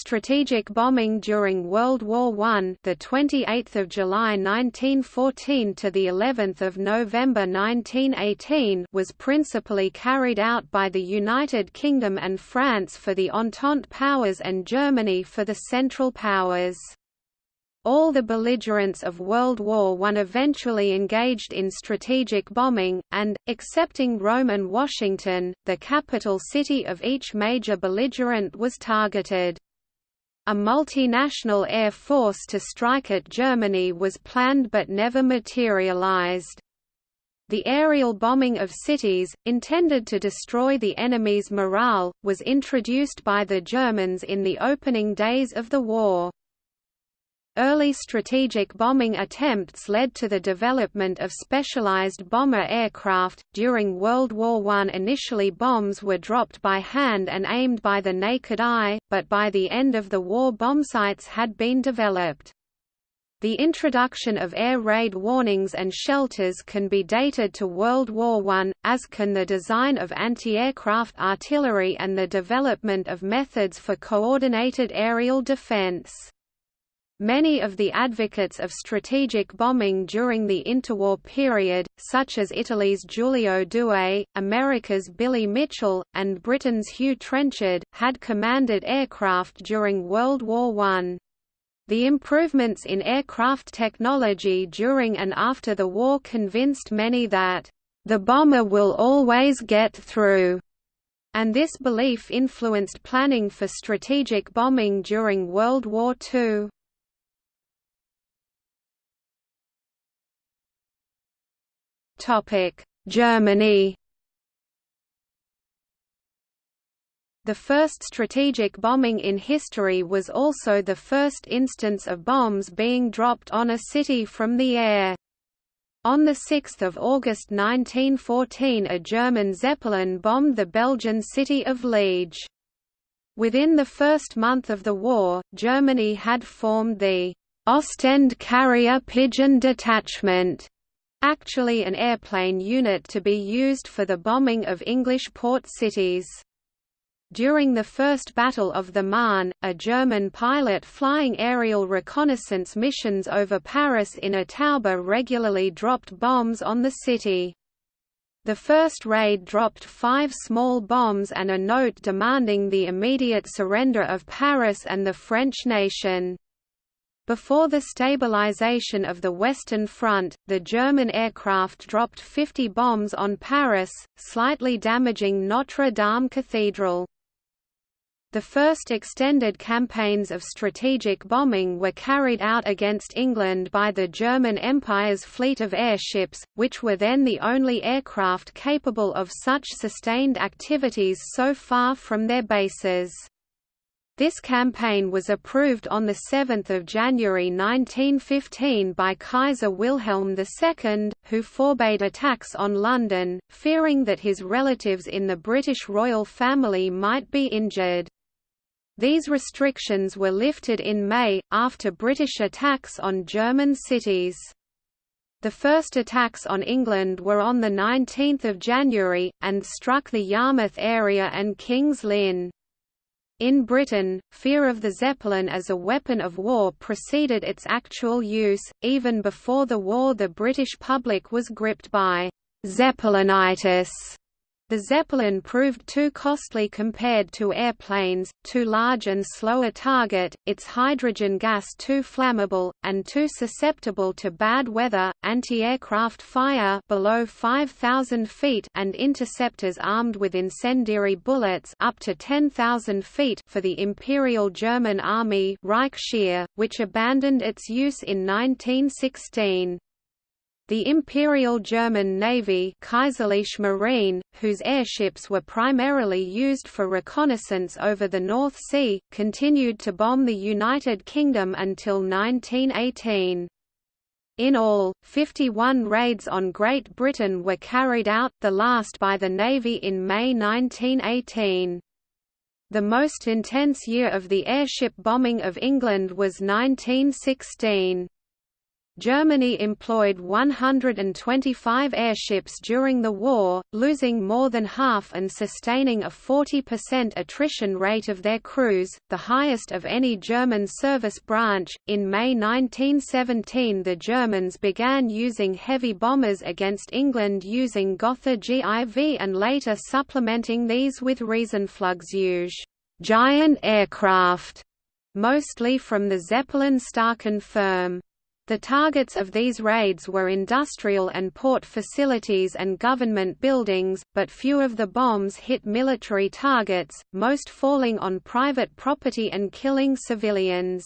Strategic bombing during World War I, the 28th of July 1914 to the 11th of November 1918, was principally carried out by the United Kingdom and France for the Entente powers and Germany for the Central Powers. All the belligerents of World War I eventually engaged in strategic bombing, and, excepting Rome and Washington, the capital city of each major belligerent was targeted. A multinational air force to strike at Germany was planned but never materialized. The aerial bombing of cities, intended to destroy the enemy's morale, was introduced by the Germans in the opening days of the war. Early strategic bombing attempts led to the development of specialized bomber aircraft. During World War I, initially bombs were dropped by hand and aimed by the naked eye, but by the end of the war bombsights had been developed. The introduction of air raid warnings and shelters can be dated to World War I, as can the design of anti-aircraft artillery and the development of methods for coordinated aerial defense. Many of the advocates of strategic bombing during the interwar period, such as Italy's Giulio Douhet, America's Billy Mitchell, and Britain's Hugh Trenchard, had commanded aircraft during World War I. The improvements in aircraft technology during and after the war convinced many that, "...the bomber will always get through." and this belief influenced planning for strategic bombing during World War II. Germany The first strategic bombing in history was also the first instance of bombs being dropped on a city from the air. On 6 August 1914 a German Zeppelin bombed the Belgian city of Liege. Within the first month of the war, Germany had formed the Ostend Carrier Pigeon Detachment actually an airplane unit to be used for the bombing of English port cities. During the First Battle of the Marne, a German pilot flying aerial reconnaissance missions over Paris in a Taube regularly dropped bombs on the city. The first raid dropped five small bombs and a note demanding the immediate surrender of Paris and the French nation. Before the stabilization of the Western Front, the German aircraft dropped 50 bombs on Paris, slightly damaging Notre Dame Cathedral. The first extended campaigns of strategic bombing were carried out against England by the German Empire's fleet of airships, which were then the only aircraft capable of such sustained activities so far from their bases. This campaign was approved on 7 January 1915 by Kaiser Wilhelm II, who forbade attacks on London, fearing that his relatives in the British royal family might be injured. These restrictions were lifted in May, after British attacks on German cities. The first attacks on England were on 19 January, and struck the Yarmouth area and King's Lynn. In Britain, fear of the Zeppelin as a weapon of war preceded its actual use. Even before the war, the British public was gripped by Zeppelinitis the Zeppelin proved too costly compared to airplanes, too large and slow a target, its hydrogen gas too flammable, and too susceptible to bad weather, anti-aircraft fire below 5,000 feet and interceptors armed with incendiary bullets up to 10,000 feet for the Imperial German Army Reichsheer, which abandoned its use in 1916. The Imperial German Navy Kaiserliche Marine, whose airships were primarily used for reconnaissance over the North Sea, continued to bomb the United Kingdom until 1918. In all, 51 raids on Great Britain were carried out, the last by the Navy in May 1918. The most intense year of the airship bombing of England was 1916. Germany employed 125 airships during the war, losing more than half and sustaining a 40% attrition rate of their crews, the highest of any German service branch. In May 1917, the Germans began using heavy bombers against England using Gotha GIV and later supplementing these with Riesenflugzeuge, giant aircraft, mostly from the Zeppelin Staaken firm. The targets of these raids were industrial and port facilities and government buildings, but few of the bombs hit military targets, most falling on private property and killing civilians.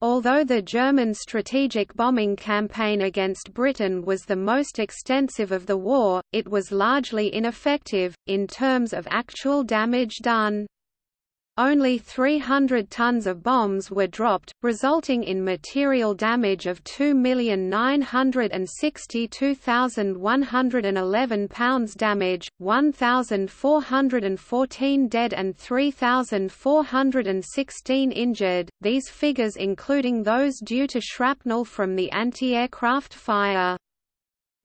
Although the German strategic bombing campaign against Britain was the most extensive of the war, it was largely ineffective, in terms of actual damage done. Only 300 tons of bombs were dropped, resulting in material damage of 2,962,111 pounds damage, 1,414 dead and 3,416 injured, these figures including those due to shrapnel from the anti-aircraft fire.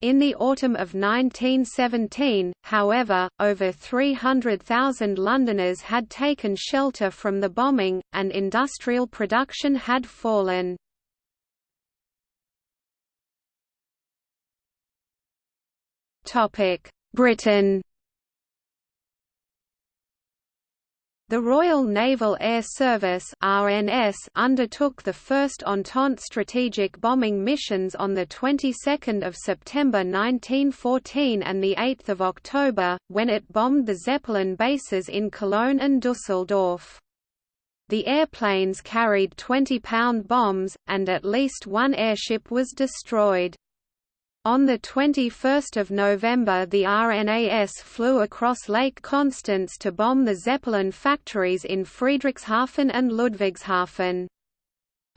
In the autumn of 1917, however, over 300,000 Londoners had taken shelter from the bombing, and industrial production had fallen. Britain The Royal Naval Air Service (RNAS) undertook the first Entente strategic bombing missions on the 22nd of September 1914 and the 8th of October, when it bombed the Zeppelin bases in Cologne and Dusseldorf. The airplanes carried 20-pound bombs, and at least one airship was destroyed. On 21 November the RNAS flew across Lake Constance to bomb the Zeppelin factories in Friedrichshafen and Ludwigshafen.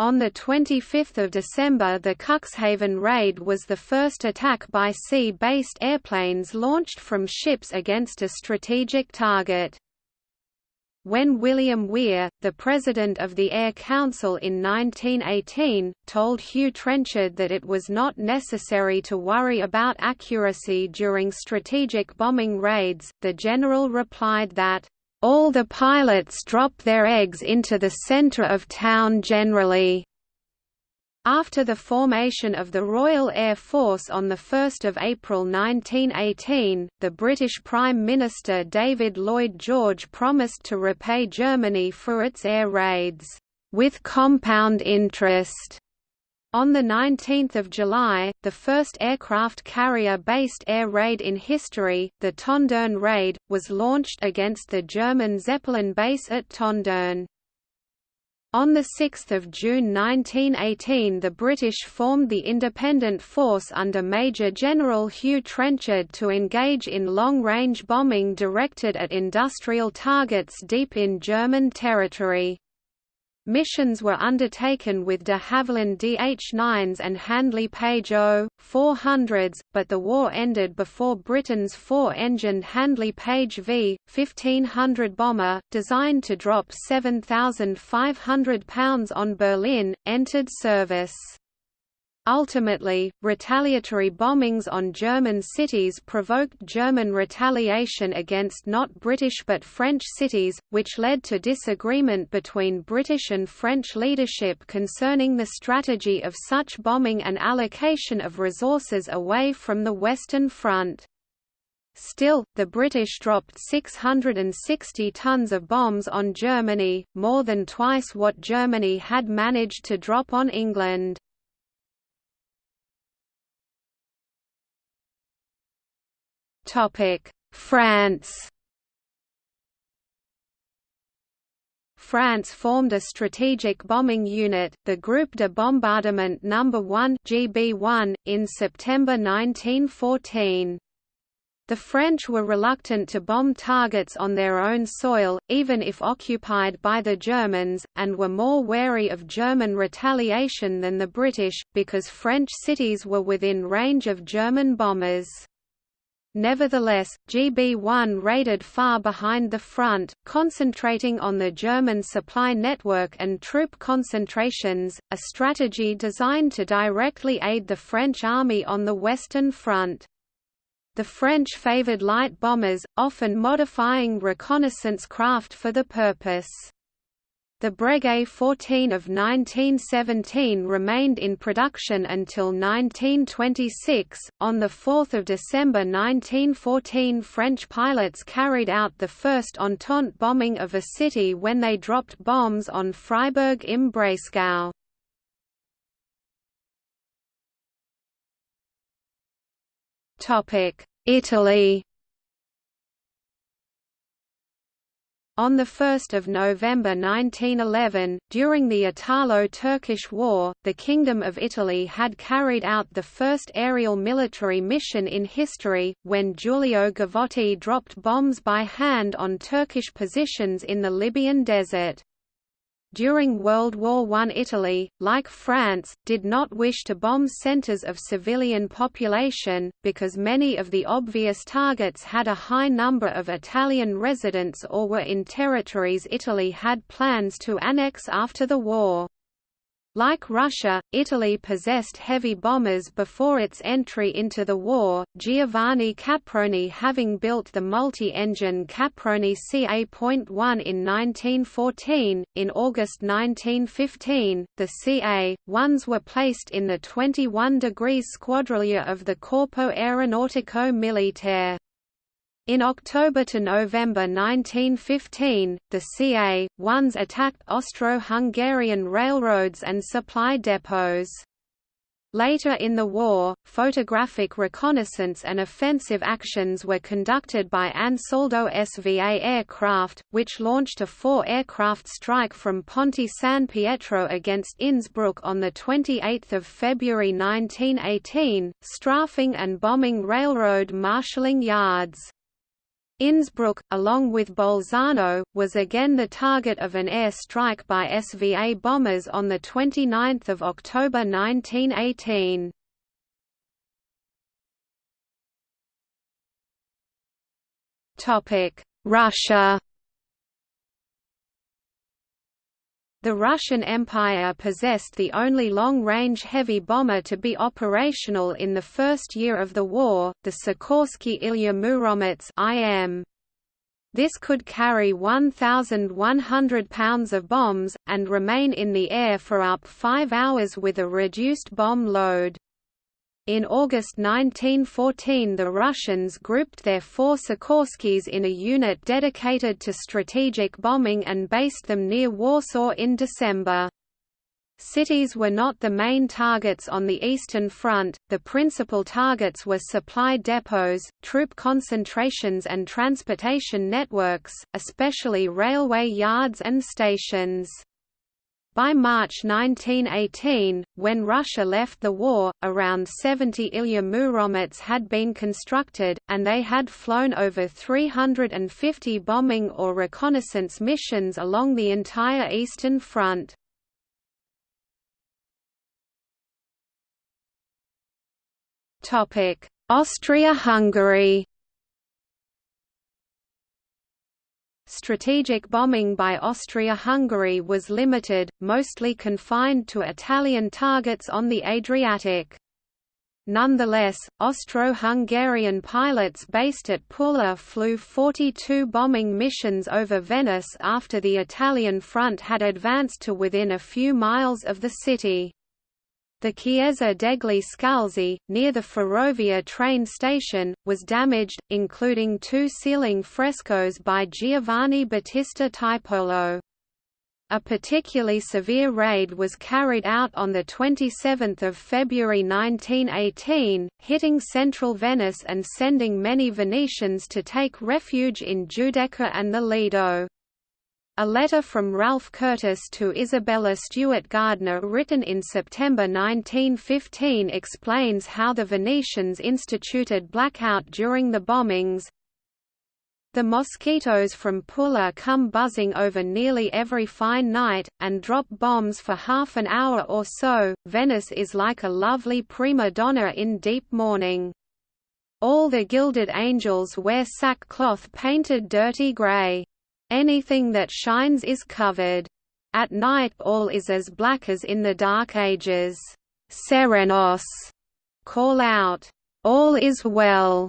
On 25 December the Cuxhaven raid was the first attack by sea-based airplanes launched from ships against a strategic target. When William Weir, the president of the Air Council in 1918, told Hugh Trenchard that it was not necessary to worry about accuracy during strategic bombing raids, the general replied that, "...all the pilots drop their eggs into the centre of town generally." After the formation of the Royal Air Force on 1 April 1918, the British Prime Minister David Lloyd George promised to repay Germany for its air raids, "...with compound interest." On 19 July, the first aircraft carrier-based air raid in history, the Tondern raid, was launched against the German Zeppelin base at Tondern. On 6 June 1918 the British formed the Independent Force under Major General Hugh Trenchard to engage in long-range bombing directed at industrial targets deep in German territory. Missions were undertaken with de Havilland DH-9s and Handley Page O-400s, but the war ended before Britain's four-engined Handley Page V, 1500 bomber, designed to drop 7,500 pounds on Berlin, entered service. Ultimately, retaliatory bombings on German cities provoked German retaliation against not British but French cities, which led to disagreement between British and French leadership concerning the strategy of such bombing and allocation of resources away from the Western Front. Still, the British dropped 660 tons of bombs on Germany, more than twice what Germany had managed to drop on England. France France formed a strategic bombing unit, the Groupe de Bombardement No. 1 GB1, in September 1914. The French were reluctant to bomb targets on their own soil, even if occupied by the Germans, and were more wary of German retaliation than the British, because French cities were within range of German bombers. Nevertheless, GB-1 raided far behind the front, concentrating on the German supply network and troop concentrations, a strategy designed to directly aid the French army on the Western Front. The French favoured light bombers, often modifying reconnaissance craft for the purpose. The Breguet 14 of 1917 remained in production until 1926. On 4 December 1914, French pilots carried out the first Entente bombing of a city when they dropped bombs on Freiburg im Breisgau. Topic: Italy On 1 November 1911, during the Italo-Turkish War, the Kingdom of Italy had carried out the first aerial military mission in history, when Giulio Gavotti dropped bombs by hand on Turkish positions in the Libyan desert. During World War I Italy, like France, did not wish to bomb centres of civilian population, because many of the obvious targets had a high number of Italian residents or were in territories Italy had plans to annex after the war. Like Russia, Italy possessed heavy bombers before its entry into the war, Giovanni Caproni having built the multi-engine Caproni CA.1 in 1914. In August 1915, the CA-1s were placed in the 21 degrees Squadriglia of the Corpo Aeronautico Militare. In October to November 1915, the CA-1s attacked Austro-Hungarian railroads and supply depots. Later in the war, photographic reconnaissance and offensive actions were conducted by Ansaldo SVA aircraft, which launched a four-aircraft strike from Ponte San Pietro against Innsbruck on 28 February 1918, strafing and bombing railroad marshalling yards. Innsbruck, along with Bolzano, was again the target of an air strike by SVA bombers on 29 October 1918. Russia The Russian Empire possessed the only long-range heavy bomber to be operational in the first year of the war, the Sikorsky Ilya Muromets IM. This could carry 1,100 pounds of bombs, and remain in the air for up five hours with a reduced bomb load. In August 1914 the Russians grouped their four Sikorskys in a unit dedicated to strategic bombing and based them near Warsaw in December. Cities were not the main targets on the Eastern Front, the principal targets were supply depots, troop concentrations and transportation networks, especially railway yards and stations. By March 1918, when Russia left the war, around 70 Ilya Muromets had been constructed, and they had flown over 350 bombing or reconnaissance missions along the entire Eastern Front. Austria-Hungary Strategic bombing by Austria-Hungary was limited, mostly confined to Italian targets on the Adriatic. Nonetheless, Austro-Hungarian pilots based at Pula flew 42 bombing missions over Venice after the Italian front had advanced to within a few miles of the city. The Chiesa degli Scalzi, near the Ferrovia train station, was damaged, including two ceiling frescoes by Giovanni Battista Tiepolo. A particularly severe raid was carried out on 27 February 1918, hitting central Venice and sending many Venetians to take refuge in Giudecca and the Lido. A letter from Ralph Curtis to Isabella Stewart Gardner written in September 1915 explains how the Venetians instituted blackout during the bombings. The mosquitoes from Pula come buzzing over nearly every fine night, and drop bombs for half an hour or so. Venice is like a lovely prima donna in deep mourning. All the gilded angels wear sackcloth painted dirty grey. Anything that shines is covered. At night all is as black as in the Dark Ages. Serenos call out, all is well,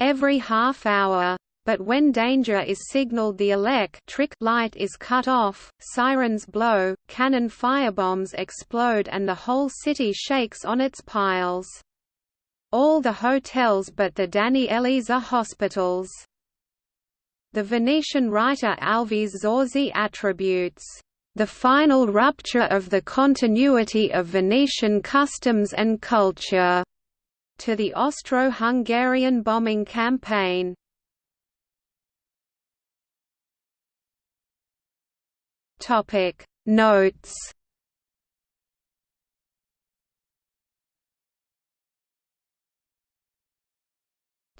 every half hour. But when danger is signaled the electric light is cut off, sirens blow, cannon firebombs explode and the whole city shakes on its piles all the hotels but the Daniellese hospitals. The Venetian writer Alvise Zorzi attributes the final rupture of the continuity of Venetian customs and culture to the Austro-Hungarian bombing campaign. Topic Notes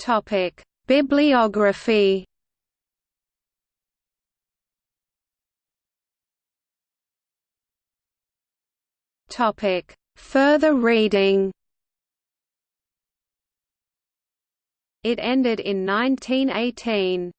Topic: Bibliography. Topic: Further reading. It ended in 1918.